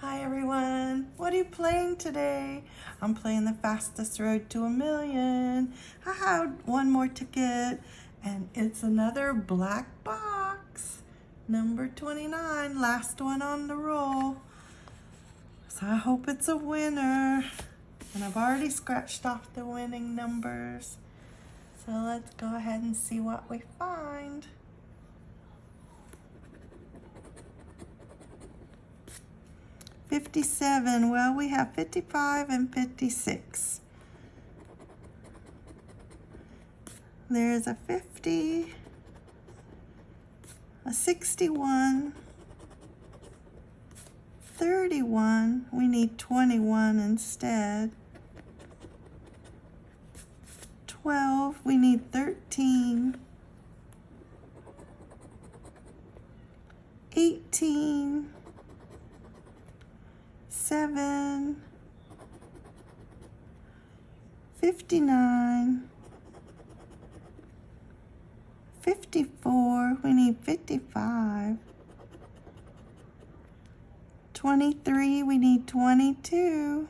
Hi everyone, what are you playing today? I'm playing the fastest road to a million. Have one more ticket and it's another black box. Number 29, last one on the roll. So I hope it's a winner. And I've already scratched off the winning numbers. So let's go ahead and see what we find. 57. Well, we have 55 and 56. There's a 50, a 61, 31. We need 21 instead. 12. We need 13. Seven, fifty-nine, fifty-four, we need fifty-five, twenty-three, we need twenty-two,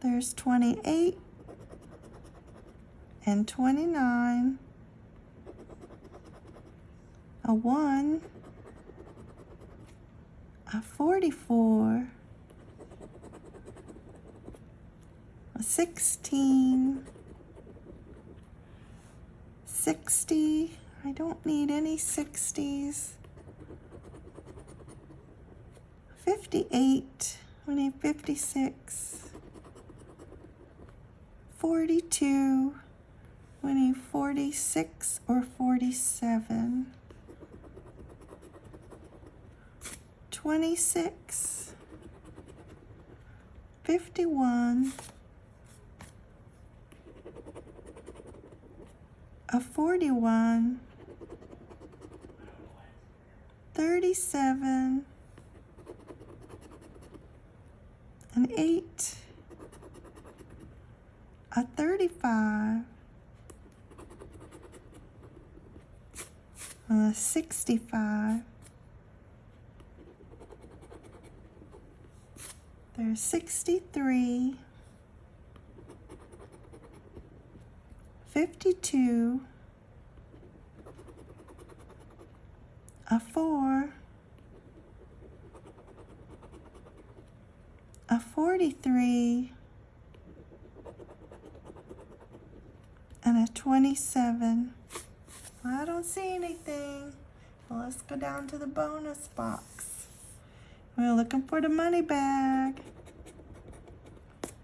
there's twenty-eight, and 29, a 1, a 44, a 16, 60, I don't need any 60s, 58, we need 56, 42, we need 46 or 47. 26, 51, a 41, 37, an 8, a 35, a 65, There's 63, 52, a 4, a 43, and a 27. I don't see anything. Well, let's go down to the bonus box. We're looking for the money bag.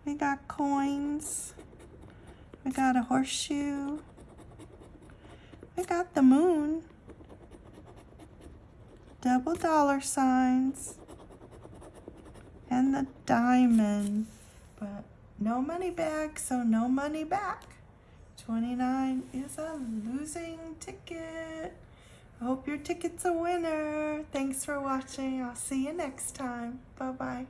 We got coins. We got a horseshoe. We got the moon. Double dollar signs. And the diamond. But no money bag, so no money back. 29 is a losing ticket. I hope your ticket's a winner. Thanks for watching. I'll see you next time. Bye-bye.